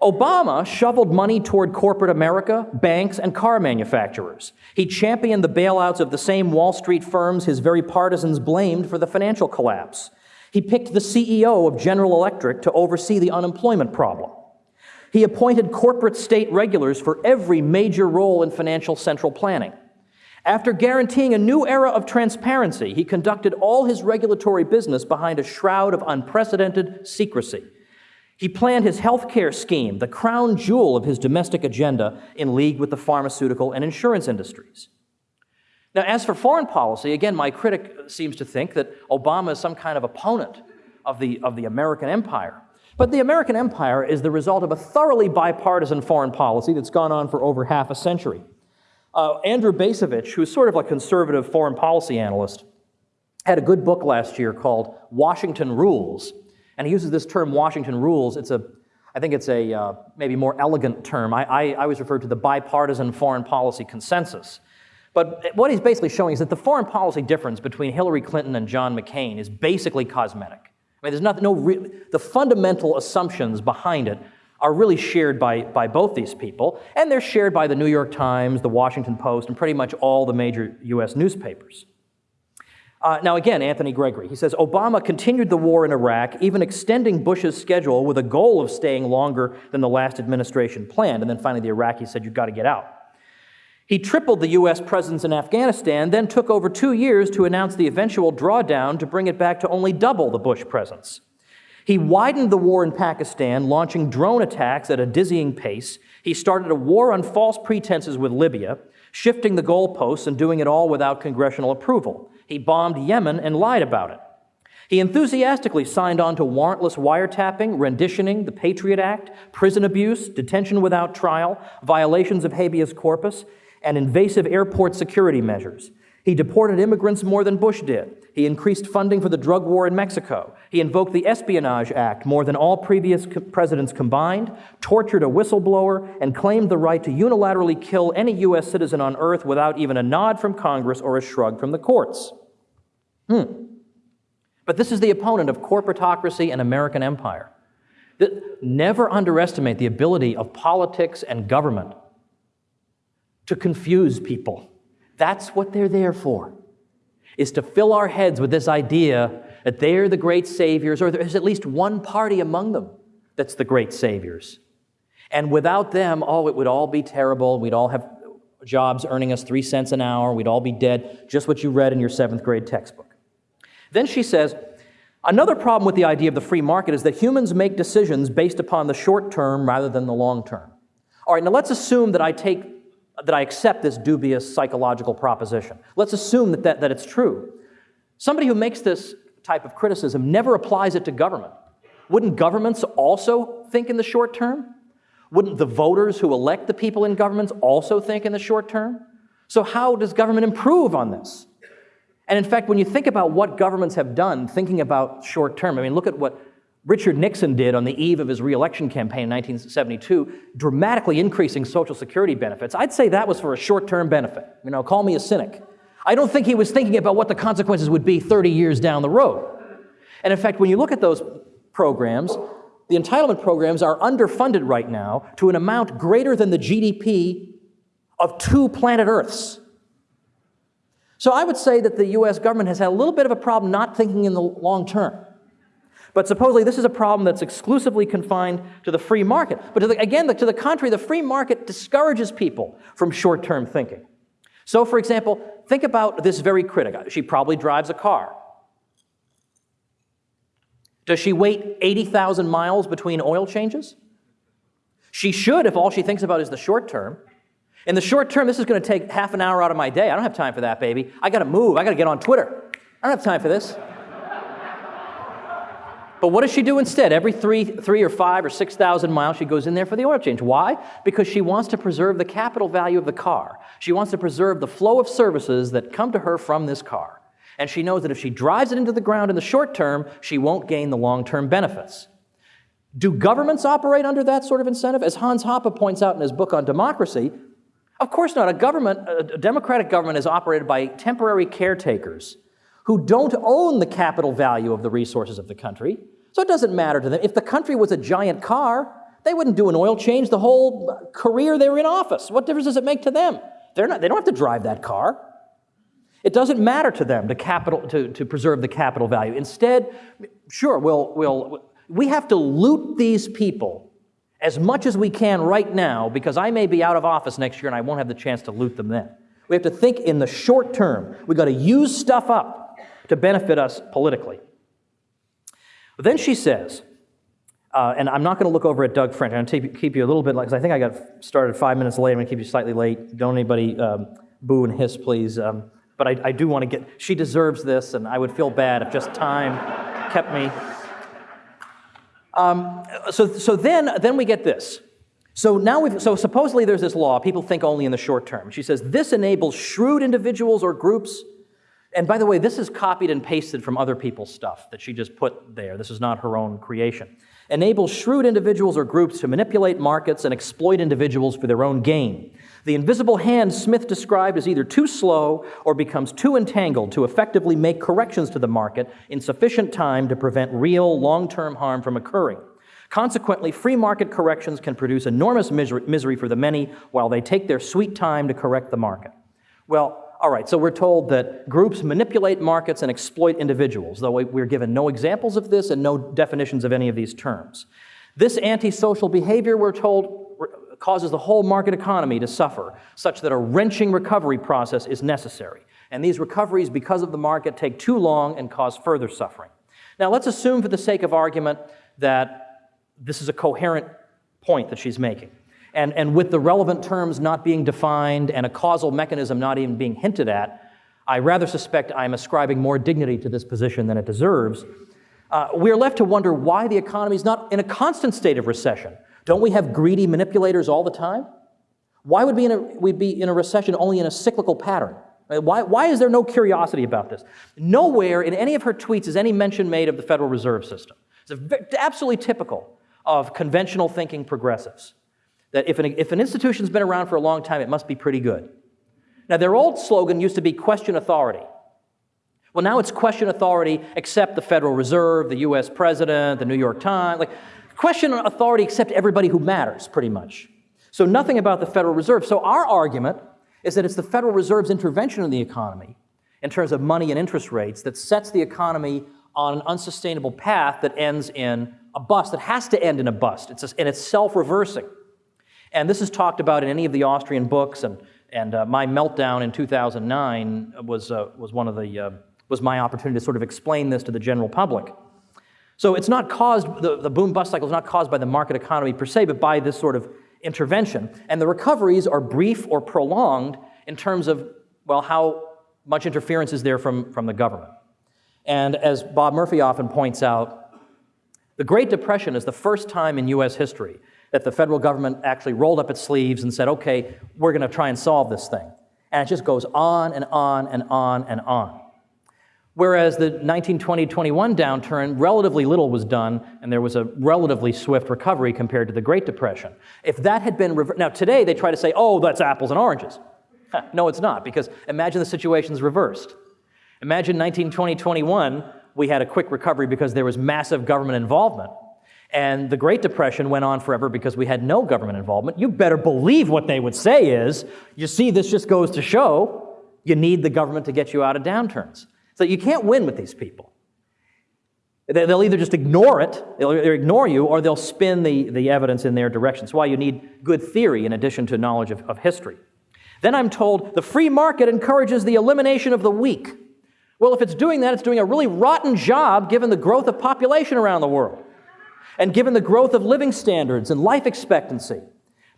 Obama shoveled money toward corporate America, banks, and car manufacturers. He championed the bailouts of the same Wall Street firms his very partisans blamed for the financial collapse. He picked the CEO of General Electric to oversee the unemployment problem. He appointed corporate state regulars for every major role in financial central planning. After guaranteeing a new era of transparency, he conducted all his regulatory business behind a shroud of unprecedented secrecy. He planned his health care scheme, the crown jewel of his domestic agenda, in league with the pharmaceutical and insurance industries. Now, as for foreign policy, again, my critic seems to think that Obama is some kind of opponent of the, of the American empire. But the American empire is the result of a thoroughly bipartisan foreign policy that's gone on for over half a century. Uh, Andrew Bacevich, who's sort of a conservative foreign policy analyst, had a good book last year called Washington Rules. And he uses this term, Washington Rules. It's a, I think it's a uh, maybe more elegant term. I, I, I always refer to the bipartisan foreign policy consensus. But what he's basically showing is that the foreign policy difference between Hillary Clinton and John McCain is basically cosmetic. I mean, there's nothing, no the fundamental assumptions behind it are really shared by, by both these people, and they're shared by the New York Times, the Washington Post, and pretty much all the major US newspapers. Uh, now, again, Anthony Gregory, he says Obama continued the war in Iraq, even extending Bush's schedule with a goal of staying longer than the last administration planned. And then finally, the Iraqis said, You've got to get out. He tripled the U.S. presence in Afghanistan, then took over two years to announce the eventual drawdown to bring it back to only double the Bush presence. He widened the war in Pakistan, launching drone attacks at a dizzying pace, He started a war on false pretenses with Libya, shifting the goalposts and doing it all without congressional approval. He bombed Yemen and lied about it. He enthusiastically signed on to warrantless wiretapping, renditioning, the Patriot Act, prison abuse, detention without trial, violations of habeas corpus, and invasive airport security measures. He deported immigrants more than Bush did. He increased funding for the drug war in Mexico. He invoked the Espionage Act more than all previous co- presidents combined, tortured a whistleblower, and claimed the right to unilaterally kill any U.S. citizen on earth without even a nod from Congress or a shrug from the courts. Hmm. But this is the opponent of corporatocracy and American empire. Never underestimate the ability of politics and government to confuse people. That's what they're there for, is to fill our heads with this idea that they're the great saviors, or there's at least one party among them that's the great saviors. And without them, oh, it would all be terrible. We'd all have jobs earning us three cents an hour. We'd all be dead, just what you read in your seventh grade textbook. Then she says, another problem with the idea of the free market is that humans make decisions based upon the short term rather than the long term. All right, now let's assume that I take that I accept this dubious psychological proposition. Let's assume that, that, that it's true. Somebody who makes this type of criticism never applies it to government. Wouldn't governments also think in the short term? Wouldn't the voters who elect the people in governments also think in the short term? So, how does government improve on this? And in fact, when you think about what governments have done thinking about short term, I mean, look at what Richard Nixon did on the eve of his reelection campaign in 1972, dramatically increasing Social Security benefits. I'd say that was for a short term benefit. You know, call me a cynic. I don't think he was thinking about what the consequences would be 30 years down the road. And in fact, when you look at those programs, the entitlement programs are underfunded right now to an amount greater than the GDP of two planet Earths. So I would say that the US government has had a little bit of a problem not thinking in the long term. But supposedly this is a problem that's exclusively confined to the free market. But the, again, to the contrary, the free market discourages people from short term thinking. So, for example, think about this very critic. She probably drives a car. Does she wait 80,000 miles between oil changes? She should if all she thinks about is the short term. In the short term, this is going to take half an hour out of my day. I don't have time for that, baby. I got to move. I got to get on Twitter. I don't have time for this. But what does she do instead? Every three, three or five or 6,000 miles, she goes in there for the oil change. Why? Because she wants to preserve the capital value of the car. She wants to preserve the flow of services that come to her from this car. And she knows that if she drives it into the ground in the short term, she won't gain the long term benefits. Do governments operate under that sort of incentive? As Hans Hoppe points out in his book on democracy, of course not. A government, a democratic government is operated by temporary caretakers who don't own the capital value of the resources of the country. So it doesn't matter to them. If the country was a giant car, they wouldn't do an oil change the whole career they were in office. What difference does it make to them? They're not, they don't have to drive that car. It doesn't matter to them to, capital, to, to preserve the capital value. Instead, sure, we'll, we'll, we have to loot these people as much as we can right now because I may be out of office next year and I won't have the chance to loot them then. We have to think in the short term. We've got to use stuff up to benefit us politically. Then she says, uh, and I'm not going to look over at Doug French. I'm going to keep you a little bit, because I think I got started five minutes late. I'm going to keep you slightly late. Don't anybody um, boo and hiss, please. Um, but I, I, do want to get, she deserves this, and I would feel bad if just time kept me. Um, so, so then, then we get this. So now we've, so supposedly there's this law. People think only in the short term. She says this enables shrewd individuals or groups and by the way, this is copied and pasted from other people's stuff that she just put there. This is not her own creation. Enables shrewd individuals or groups to manipulate markets and exploit individuals for their own gain. The invisible hand Smith described is either too slow or becomes too entangled to effectively make corrections to the market in sufficient time to prevent real long term harm from occurring. Consequently, free market corrections can produce enormous misery for the many while they take their sweet time to correct the market. Well, all right, so we're told that groups manipulate markets and exploit individuals, though we're given no examples of this and no definitions of any of these terms. This antisocial behavior, we're told, causes the whole market economy to suffer, such that a wrenching recovery process is necessary. And these recoveries, because of the market, take too long and cause further suffering. Now, let's assume, for the sake of argument, that this is a coherent point that she's making. And, and with the relevant terms not being defined and a causal mechanism not even being hinted at, I rather suspect I'm ascribing more dignity to this position than it deserves. Uh, we're left to wonder why the economy is not in a constant state of recession. Don't we have greedy manipulators all the time? Why would we, in a, we be in a recession only in a cyclical pattern? Why, why is there no curiosity about this? Nowhere in any of her tweets is any mention made of the Federal Reserve System. It's absolutely typical of conventional thinking progressives. That if an, if an institution's been around for a long time, it must be pretty good. Now, their old slogan used to be question authority. Well, now it's question authority except the Federal Reserve, the US President, the New York Times. Like, question authority except everybody who matters, pretty much. So, nothing about the Federal Reserve. So, our argument is that it's the Federal Reserve's intervention in the economy in terms of money and interest rates that sets the economy on an unsustainable path that ends in a bust, that has to end in a bust. It's a, and it's self reversing. And this is talked about in any of the Austrian books, and, and uh, my meltdown in 2009 was, uh, was, one of the, uh, was my opportunity to sort of explain this to the general public. So it's not caused, the, the boom bust cycle is not caused by the market economy per se, but by this sort of intervention. And the recoveries are brief or prolonged in terms of, well, how much interference is there from, from the government. And as Bob Murphy often points out, the Great Depression is the first time in US history that the federal government actually rolled up its sleeves and said, okay, we're going to try and solve this thing. And it just goes on and on and on and on. Whereas the 1920 21 downturn, relatively little was done, and there was a relatively swift recovery compared to the Great Depression. If that had been reversed, now today they try to say, oh, that's apples and oranges. no, it's not, because imagine the situation's reversed. Imagine 1920 21, we had a quick recovery because there was massive government involvement. And the Great Depression went on forever because we had no government involvement. You better believe what they would say is, you see, this just goes to show you need the government to get you out of downturns. So you can't win with these people. They'll either just ignore it, they'll ignore you, or they'll spin the, the evidence in their direction. That's why you need good theory in addition to knowledge of, of history. Then I'm told the free market encourages the elimination of the weak. Well, if it's doing that, it's doing a really rotten job given the growth of population around the world and given the growth of living standards and life expectancy,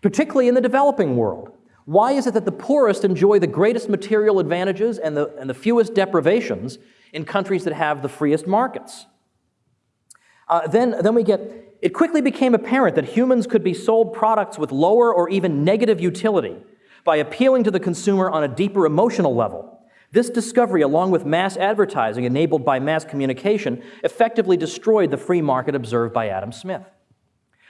particularly in the developing world. Why is it that the poorest enjoy the greatest material advantages and the, and the fewest deprivations in countries that have the freest markets? Uh, then, then we get, it quickly became apparent that humans could be sold products with lower or even negative utility by appealing to the consumer on a deeper emotional level. This discovery, along with mass advertising enabled by mass communication, effectively destroyed the free market observed by Adam Smith.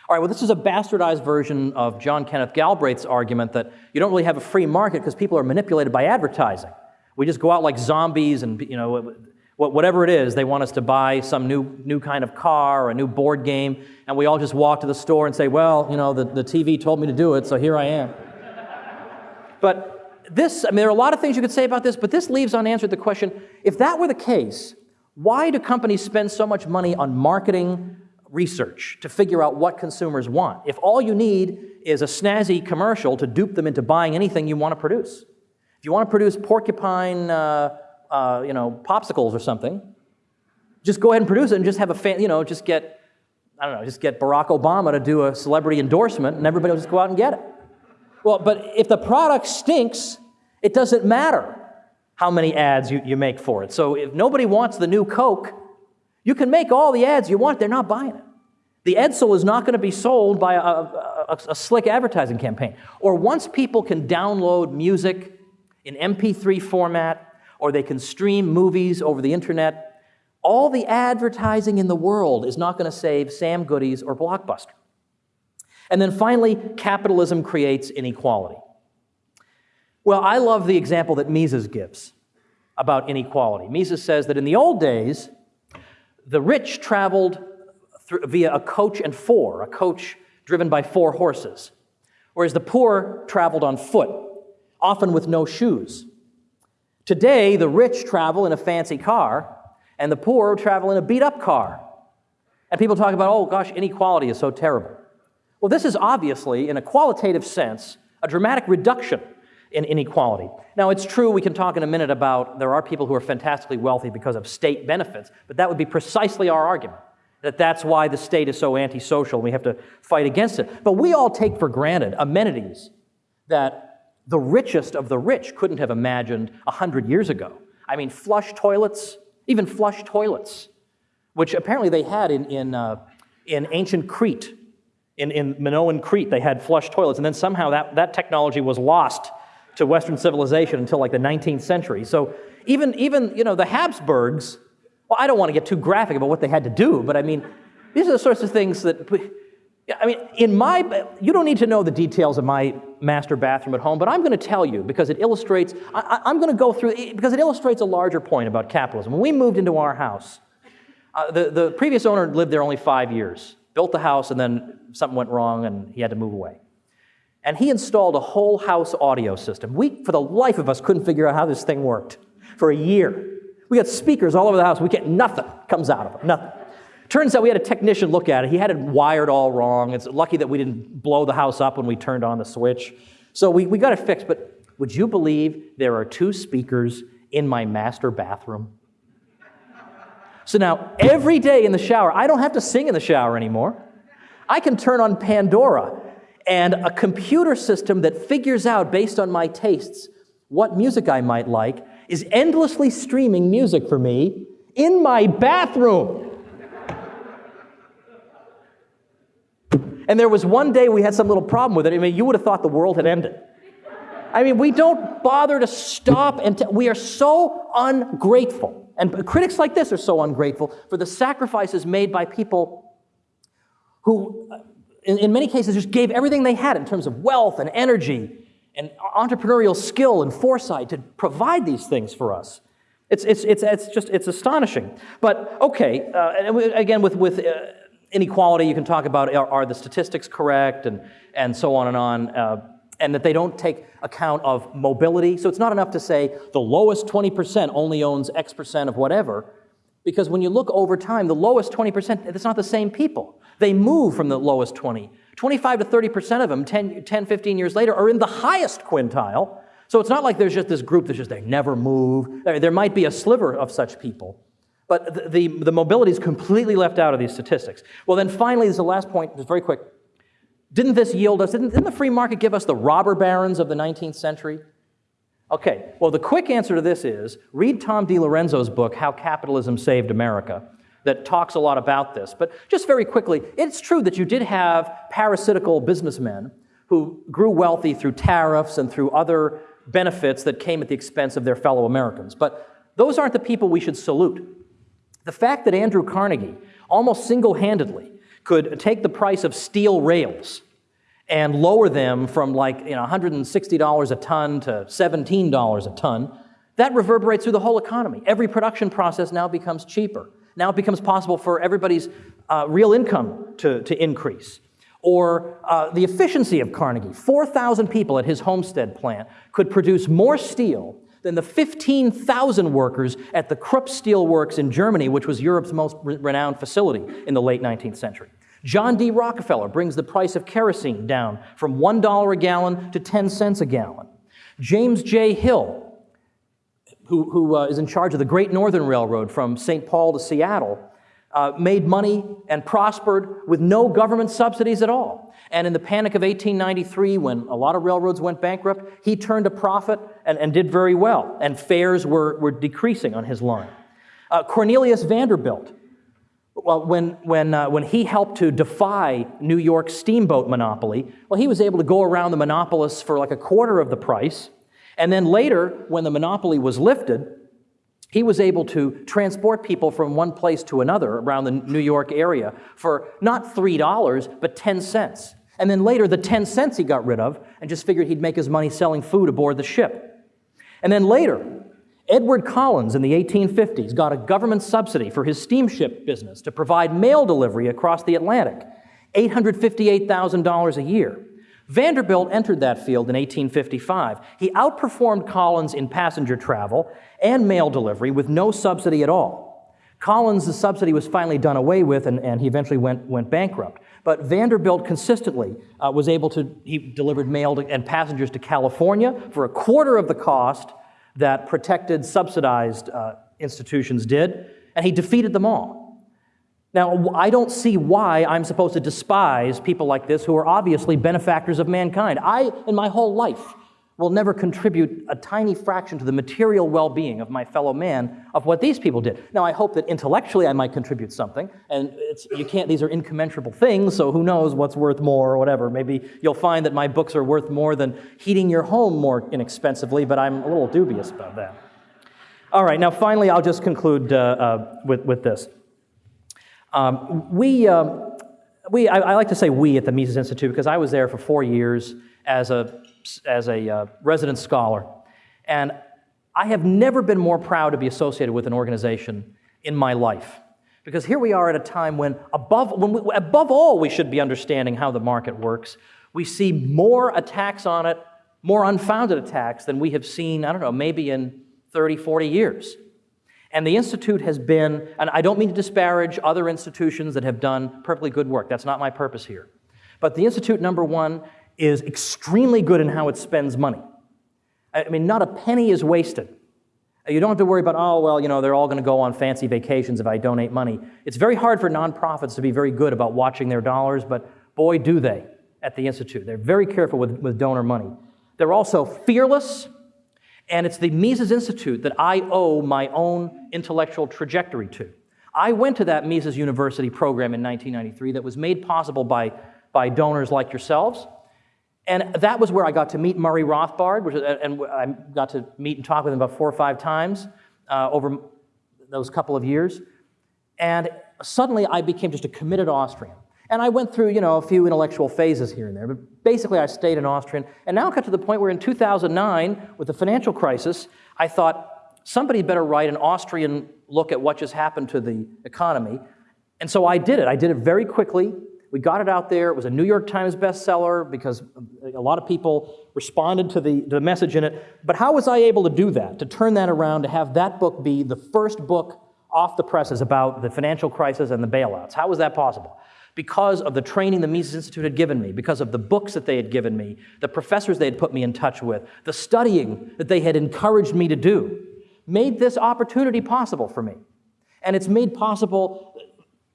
All right, well, this is a bastardized version of John Kenneth Galbraith's argument that you don't really have a free market because people are manipulated by advertising. We just go out like zombies and, you know, whatever it is, they want us to buy some new, new kind of car or a new board game, and we all just walk to the store and say, well, you know, the, the TV told me to do it, so here I am. but this, I mean, there are a lot of things you could say about this, but this leaves unanswered the question if that were the case, why do companies spend so much money on marketing research to figure out what consumers want. If all you need is a snazzy commercial to dupe them into buying anything you want to produce. If you want to produce porcupine, uh, uh, you know, popsicles or something, just go ahead and produce it and just have a fan, you know, just get, I don't know, just get Barack Obama to do a celebrity endorsement and everybody will just go out and get it. Well, but if the product stinks, it doesn't matter how many ads you, you make for it. So if nobody wants the new Coke, you can make all the ads you want, they're not buying it. The Edsel is not going to be sold by a, a, a, slick advertising campaign. Or once people can download music in MP3 format, or they can stream movies over the internet, all the advertising in the world is not going to save Sam Goodies or Blockbuster. And then finally, capitalism creates inequality. Well, I love the example that Mises gives about inequality. Mises says that in the old days, the rich traveled through, via a coach and four, a coach driven by four horses, whereas the poor traveled on foot, often with no shoes. Today, the rich travel in a fancy car, and the poor travel in a beat up car. And people talk about, oh gosh, inequality is so terrible. Well, this is obviously, in a qualitative sense, a dramatic reduction in inequality. Now, it's true, we can talk in a minute about there are people who are fantastically wealthy because of state benefits, but that would be precisely our argument. that that's why the state is so antisocial. And we have to fight against it. But we all take for granted amenities that the richest of the rich couldn't have imagined 100 years ago. I mean, flush toilets, even flush toilets, which apparently they had in, in, uh, in ancient Crete. In, in Minoan Crete, they had flush toilets, and then somehow that, that technology was lost to Western civilization until like the 19th century. So even, even you know, the Habsburgs, well, I don't want to get too graphic about what they had to do, but I mean, these are the sorts of things that, I mean, in my, you don't need to know the details of my master bathroom at home, but I'm going to tell you because it illustrates, I, am going to go through, because it illustrates a larger point about capitalism. When we moved into our house, uh, the, the previous owner lived there only five years, built the house, and then something went wrong and he had to move away. And he installed a whole house audio system. We, for the life of us, couldn't figure out how this thing worked for a year. We got speakers all over the house. We get nothing comes out of them, nothing. Turns out we had a technician look at it. He had it wired all wrong. It's lucky that we didn't blow the house up when we turned on the switch. So we, we got it fixed. But would you believe there are two speakers in my master bathroom? So now every day in the shower, I don't have to sing in the shower anymore. I can turn on Pandora and a computer system that figures out, based on my tastes, what music I might like is endlessly streaming music for me in my bathroom. And there was one day we had some little problem with it. I mean, you would have thought the world had ended. I mean, we don't bother to stop and we are so ungrateful. And critics like this are so ungrateful for the sacrifices made by people who, in, in many cases, just gave everything they had in terms of wealth and energy and entrepreneurial skill and foresight to provide these things for us. It's, it's, it's, it's just, it's astonishing. But okay, uh, again, with, with uh, inequality, you can talk about are, are, the statistics correct and, and so on and on, uh, and that they don't take account of mobility. So it's not enough to say the lowest 20% only owns X percent of whatever, because when you look over time, the lowest 20%, it's not the same people. They move from the lowest 20 25 to 30% of them 10, 10, 15 years later are in the highest quintile. So it's not like there's just this group that's just they never move. There might be a sliver of such people. But the, the, the mobility is completely left out of these statistics. Well, then finally, this is the last point, just very quick. Didn't this yield us, didn't, didn't the free market give us the robber barons of the 19th century? Okay, well, the quick answer to this is read Tom DiLorenzo's book, How Capitalism Saved America that talks a lot about this. But just very quickly, it's true that you did have parasitical businessmen who grew wealthy through tariffs and through other benefits that came at the expense of their fellow Americans. But those aren't the people we should salute. The fact that Andrew Carnegie almost single handedly could take the price of steel rails and lower them from like you know, $160 a ton to $17 a ton, that reverberates through the whole economy. Every production process now becomes cheaper. Now it becomes possible for everybody's uh, real income to, to increase. Or uh, the efficiency of Carnegie. 4,000 people at his Homestead plant could produce more steel than the 15,000 workers at the Krupp Steel Works in Germany, which was Europe's most re- renowned facility in the late 19th century. John D. Rockefeller brings the price of kerosene down from $1 a gallon to 10 cents a gallon. James J. Hill who, who uh, is in charge of the Great Northern Railroad from St. Paul to Seattle, uh, made money and prospered with no government subsidies at all. And in the panic of 1893, when a lot of railroads went bankrupt, he turned a profit and, and did very well, and fares were, were decreasing on his line. Uh, Cornelius Vanderbilt, well, when, when, uh, when he helped to defy New York's steamboat monopoly, well, he was able to go around the monopolists for like a quarter of the price and then later, when the monopoly was lifted, he was able to transport people from one place to another around the New York area for not $3, but 10 cents. And then later, the 10 cents he got rid of and just figured he'd make his money selling food aboard the ship. And then later, Edward Collins in the 1850s got a government subsidy for his steamship business to provide mail delivery across the Atlantic, $858,000 a year. Vanderbilt entered that field in 1855. He outperformed Collins in passenger travel and mail delivery with no subsidy at all. Collins' the subsidy was finally done away with, and, and he eventually went, went bankrupt. But Vanderbilt consistently uh, was able to, he delivered mail to, and passengers to California for a quarter of the cost that protected, subsidized uh, institutions did, and he defeated them all. Now, I don't see why I'm supposed to despise people like this who are obviously benefactors of mankind. I, in my whole life, will never contribute a tiny fraction to the material well being of my fellow man of what these people did. Now, I hope that intellectually I might contribute something, and you can't, these are incommensurable things, so who knows what's worth more or whatever. Maybe you'll find that my books are worth more than heating your home more inexpensively, but I'm a little dubious about that. All right, now finally, I'll just conclude uh, uh, with, with this. Um, we, um, we I, I, like to say we at the Mises Institute because I was there for four years as a, as a uh, resident scholar. And I have never been more proud to be associated with an organization in my life. Because here we are at a time when, above, when we, above all, we should be understanding how the market works. We see more attacks on it, more unfounded attacks than we have seen, I don't know, maybe in 30, 40 years. And the Institute has been, and I don't mean to disparage other institutions that have done perfectly good work. That's not my purpose here. But the Institute, number one, is extremely good in how it spends money. I mean, not a penny is wasted. You don't have to worry about, oh, well, you know, they're all going to go on fancy vacations if I donate money. It's very hard for nonprofits to be very good about watching their dollars, but boy, do they at the Institute. They're very careful with, with donor money. They're also fearless and it's the Mises Institute that I owe my own intellectual trajectory to. I went to that Mises University program in 1993 that was made possible by, by donors like yourselves. And that was where I got to meet Murray Rothbard, which, and I got to meet and talk with him about four or five times uh, over those couple of years. And suddenly I became just a committed Austrian. And I went through, you know, a few intellectual phases here and there, but basically I stayed an Austrian. And now I got to the point where in 2009, with the financial crisis, I thought somebody better write an Austrian look at what just happened to the economy. And so I did it. I did it very quickly. We got it out there. It was a New York Times bestseller because a lot of people responded to the, to the message in it. But how was I able to do that, to turn that around, to have that book be the first book off the presses about the financial crisis and the bailouts? How was that possible? because of the training the Mises Institute had given me, because of the books that they had given me, the professors they had put me in touch with, the studying that they had encouraged me to do, made this opportunity possible for me. And it's made possible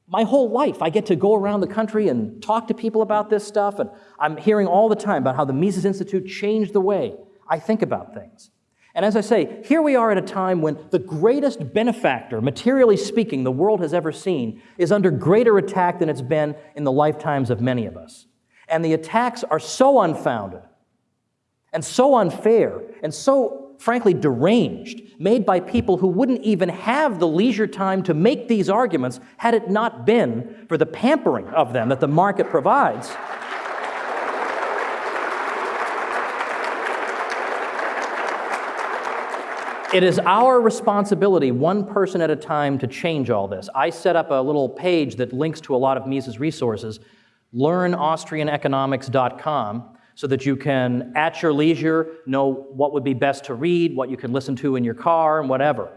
my whole life. I get to go around the country and talk to people about this stuff, and I'm hearing all the time about how the Mises Institute changed the way I think about things. And as I say, here we are at a time when the greatest benefactor, materially speaking, the world has ever seen is under greater attack than it's been in the lifetimes of many of us. And the attacks are so unfounded and so unfair and so, frankly, deranged, made by people who wouldn't even have the leisure time to make these arguments had it not been for the pampering of them that the market provides. It is our responsibility, one person at a time, to change all this. I set up a little page that links to a lot of Mises resources, learnaustrianeconomics.com, so that you can, at your leisure, know what would be best to read, what you can listen to in your car, and whatever.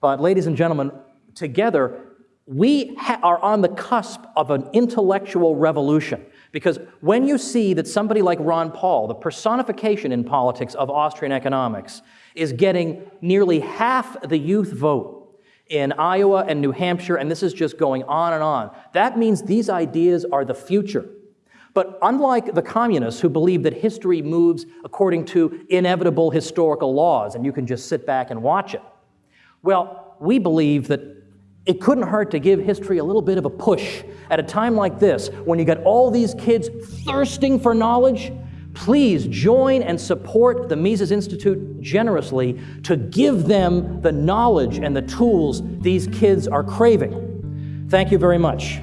But, ladies and gentlemen, together, we are on the cusp of an intellectual revolution. Because when you see that somebody like Ron Paul, the personification in politics of Austrian economics, is getting nearly half the youth vote in Iowa and New Hampshire, and this is just going on and on. That means these ideas are the future. But unlike the communists who believe that history moves according to inevitable historical laws and you can just sit back and watch it, well, we believe that it couldn't hurt to give history a little bit of a push at a time like this when you got all these kids thirsting for knowledge please join and support the Mises Institute generously to give them the knowledge and the tools these kids are craving. Thank you very much.